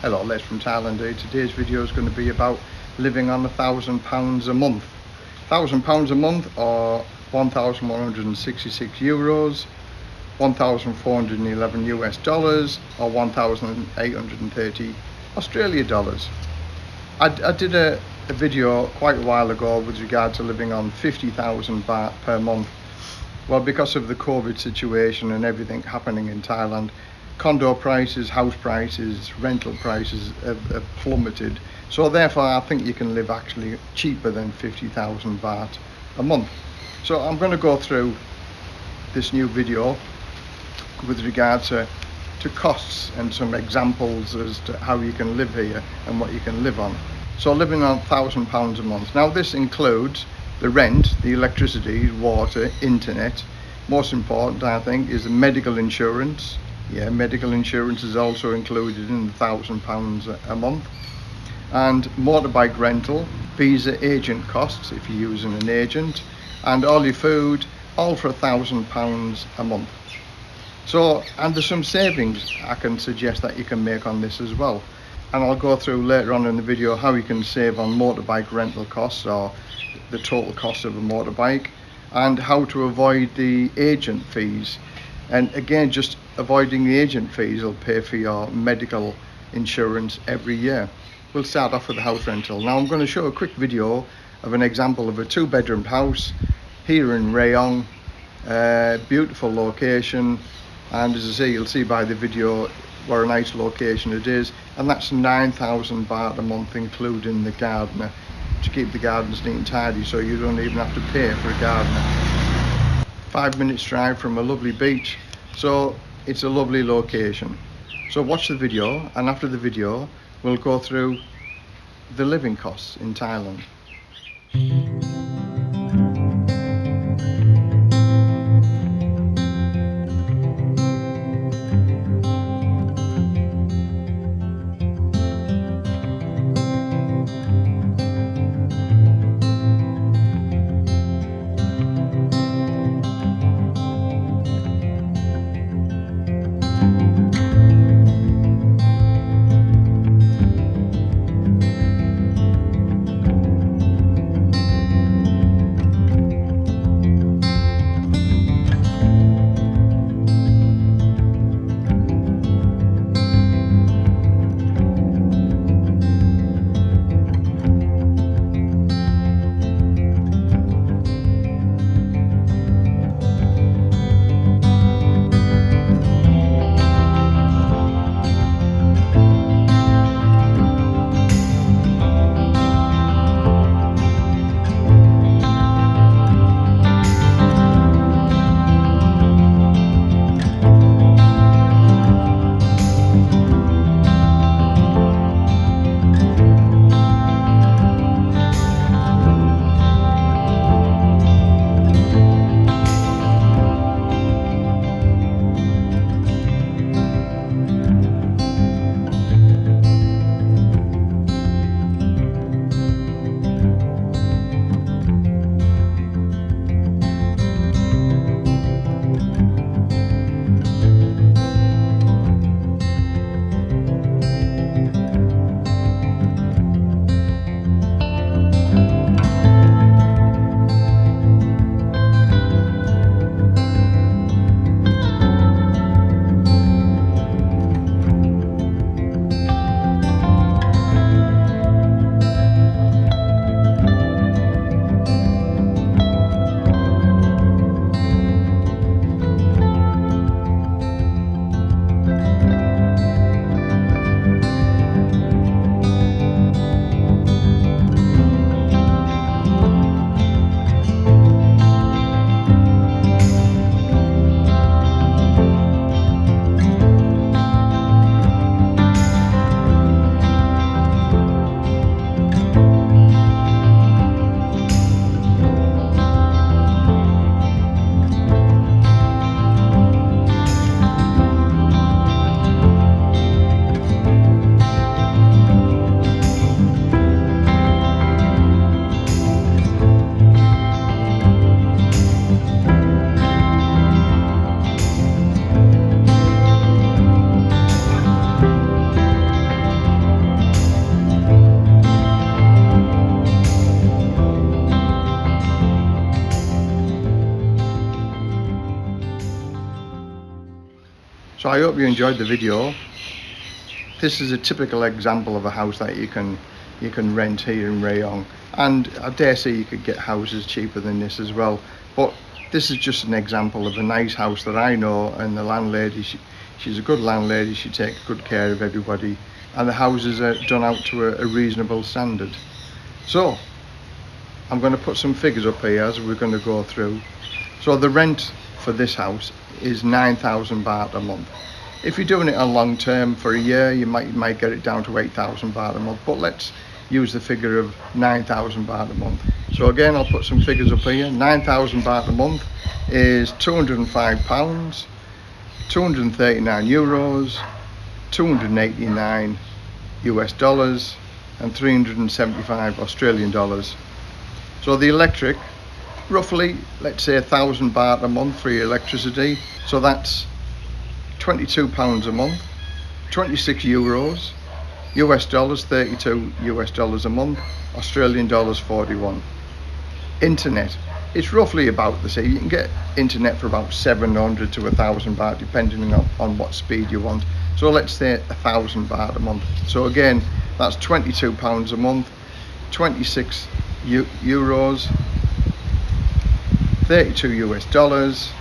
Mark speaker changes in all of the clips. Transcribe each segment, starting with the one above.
Speaker 1: Hello, Les from Thailand here. Today's video is going to be about living on a thousand pounds a month. Thousand pounds a month or 1,166 euros, 1,411 US dollars or 1,830 Australia dollars. I, I did a, a video quite a while ago with regard to living on 50,000 baht per month well, because of the COVID situation and everything happening in Thailand, condo prices, house prices, rental prices have, have plummeted. So therefore, I think you can live actually cheaper than 50,000 baht a month. So I'm going to go through this new video with regard to, to costs and some examples as to how you can live here and what you can live on. So living on £1,000 a month. Now this includes the rent, the electricity, water, internet. Most important, I think, is the medical insurance. Yeah, medical insurance is also included in the thousand pounds a month. And motorbike rental, visa agent costs if you're using an agent, and all your food, all for a thousand pounds a month. So, and there's some savings I can suggest that you can make on this as well. And I'll go through later on in the video how you can save on motorbike rental costs or the total cost of a motorbike and how to avoid the agent fees and again just avoiding the agent fees will pay for your medical insurance every year. We'll start off with the house rental. Now I'm going to show a quick video of an example of a two bedroom house here in Rayong. Uh, beautiful location and as I say you'll see by the video what a nice location it is and that's 9,000 baht a month including the gardener to keep the gardens neat and tidy so you don't even have to pay for a gardener. Five minutes drive from a lovely beach. So it's a lovely location. So watch the video and after the video we'll go through the living costs in Thailand. So I hope you enjoyed the video. This is a typical example of a house that you can you can rent here in Rayong. And I dare say you could get houses cheaper than this as well. But this is just an example of a nice house that I know and the landlady she, she's a good landlady. She takes good care of everybody. And the houses are done out to a, a reasonable standard. So I'm going to put some figures up here as we're going to go through. So the rent for this house is 9,000 baht a month if you're doing it on long term for a year you might you might get it down to 8,000 baht a month but let's use the figure of 9,000 baht a month. So again, I'll put some figures up here. 9,000 baht a month is 205 pounds, 239 euros, 289 US dollars, and 375 Australian dollars. So the electric, roughly, let's say a thousand baht a month for your electricity. So that's 22 pounds a month, 26 euros, US dollars 32 US dollars a month Australian dollars 41 internet it's roughly about the same. You can get internet for about 700 to a thousand baht depending on, on what speed you want. So let's say a thousand baht a month. So again that's 22 pounds a month 26 euros 32 US dollars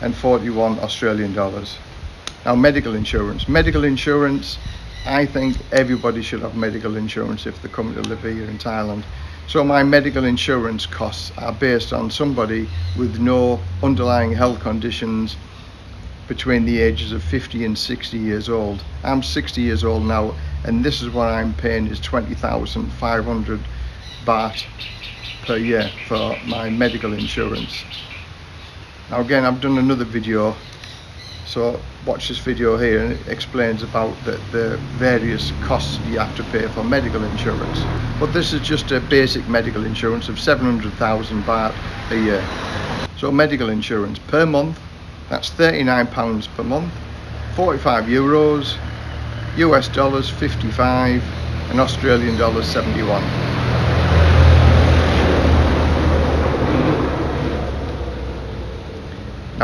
Speaker 1: and 41 Australian dollars now medical insurance medical insurance I think everybody should have medical insurance if they're coming to live here in Thailand. So my medical insurance costs are based on somebody with no underlying health conditions between the ages of 50 and 60 years old. I'm 60 years old now and this is what I'm paying is 20,500 baht per year for my medical insurance. Now again I've done another video so watch this video here and it explains about the, the various costs you have to pay for medical insurance. But this is just a basic medical insurance of 700,000 baht a year. So medical insurance per month that's 39 pounds per month 45 euros US dollars 55 and Australian dollars 71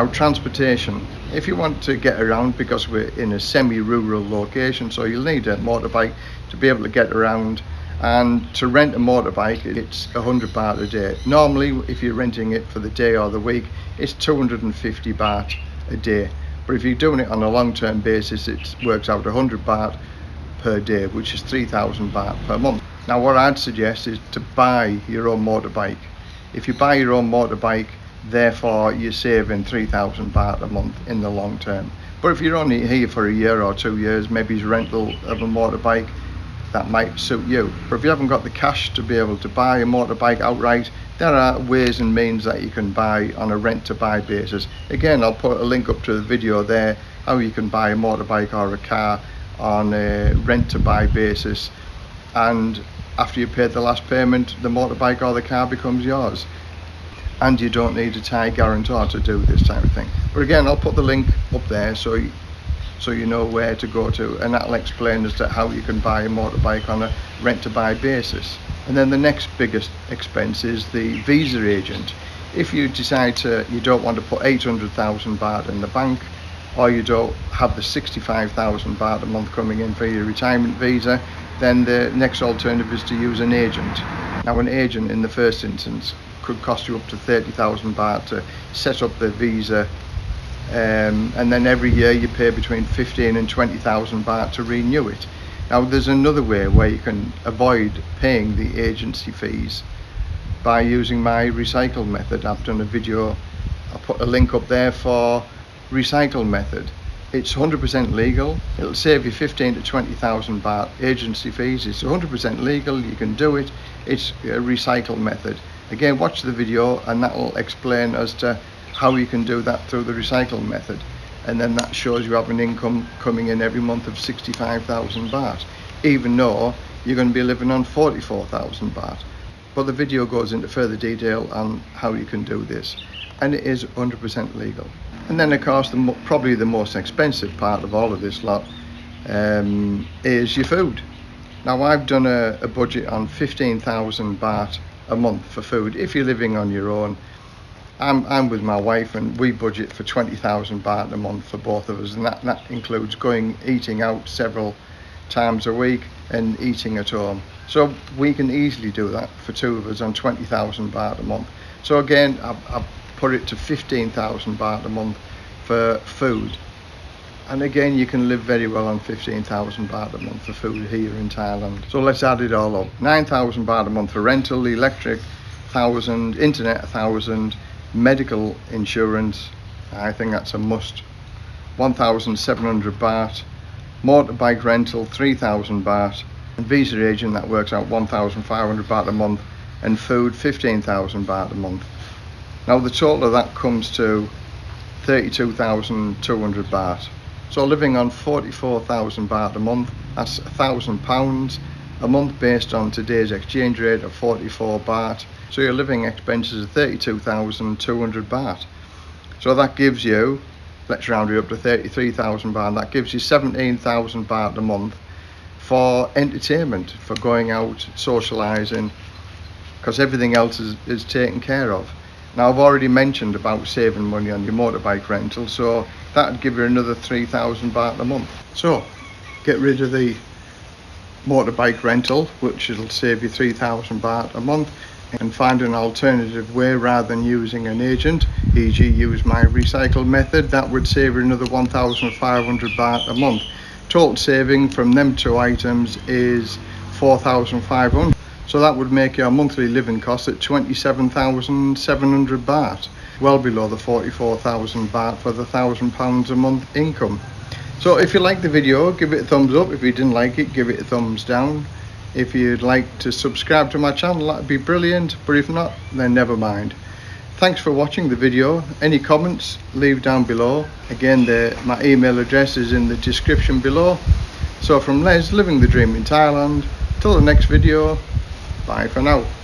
Speaker 1: Now transportation, if you want to get around because we're in a semi-rural location so you'll need a motorbike to be able to get around and to rent a motorbike it's 100 baht a day. Normally if you're renting it for the day or the week it's 250 baht a day but if you're doing it on a long-term basis it works out 100 baht per day which is 3,000 baht per month. Now what I'd suggest is to buy your own motorbike. If you buy your own motorbike therefore you're saving 3,000 baht a month in the long term. But if you're only here for a year or two years, maybe it's rental of a motorbike, that might suit you. But if you haven't got the cash to be able to buy a motorbike outright, there are ways and means that you can buy on a rent to buy basis. Again, I'll put a link up to the video there, how you can buy a motorbike or a car on a rent to buy basis. And after you paid the last payment, the motorbike or the car becomes yours and you don't need a Thai guarantor to do this type of thing. But again, I'll put the link up there so you, so you know where to go to and that'll explain as to how you can buy a motorbike on a rent to buy basis. And then the next biggest expense is the visa agent. If you decide to, you don't want to put 800,000 baht in the bank or you don't have the 65,000 baht a month coming in for your retirement visa, then the next alternative is to use an agent. Now an agent in the first instance could cost you up to 30,000 baht to set up the visa um, and then every year you pay between 15 and 20,000 baht to renew it. Now there's another way where you can avoid paying the agency fees by using my recycle method. I've done a video, I'll put a link up there for recycle method. It's 100% legal. It'll save you 15 to 20,000 baht agency fees. It's 100% legal. You can do it. It's a recycle method. Again, watch the video and that will explain as to how you can do that through the recycle method. And then that shows you have an income coming in every month of 65,000 baht, even though you're going to be living on 44,000 baht. But the video goes into further detail on how you can do this. And it is 100% legal. And then of course, the, probably the most expensive part of all of this lot um, is your food. Now I've done a, a budget on 15,000 baht a month for food if you're living on your own I'm, I'm with my wife and we budget for 20,000 baht a month for both of us and that, that includes going eating out several times a week and eating at home. So we can easily do that for two of us on 20,000 baht a month. So again, I've, I've put it to 15,000 baht a month for food. And again, you can live very well on 15,000 baht a month for food here in Thailand. So let's add it all up. 9,000 baht a month for rental, electric, 1,000, internet 1,000, medical insurance, I think that's a must. 1,700 baht, motorbike rental 3,000 baht, and visa agent that works out 1,500 baht a month, and food 15,000 baht a month. Now the total of that comes to 32,200 baht. So living on 44,000 baht a month, that's a thousand pounds a month based on today's exchange rate of 44 baht. So your living expenses are 32,200 baht. So that gives you, let's round it up to 33,000 baht, that gives you 17,000 baht a month for entertainment, for going out, socialising, because everything else is, is taken care of. Now I've already mentioned about saving money on your motorbike rental, so that'd give you another 3,000 baht a month. So get rid of the motorbike rental, which it'll save you 3,000 baht a month, and find an alternative way rather than using an agent, e.g. use my recycle method, that would save you another 1,500 baht a month. Total saving from them two items is 4,500. So that would make your monthly living cost at 27,700 baht, well below the 44,000 baht for the thousand pounds a month income. So if you liked the video, give it a thumbs up. If you didn't like it, give it a thumbs down. If you'd like to subscribe to my channel, that'd be brilliant. But if not, then never mind. Thanks for watching the video. Any comments, leave down below. Again, the, my email address is in the description below. So from Les, living the dream in Thailand, till the next video, Bye for now.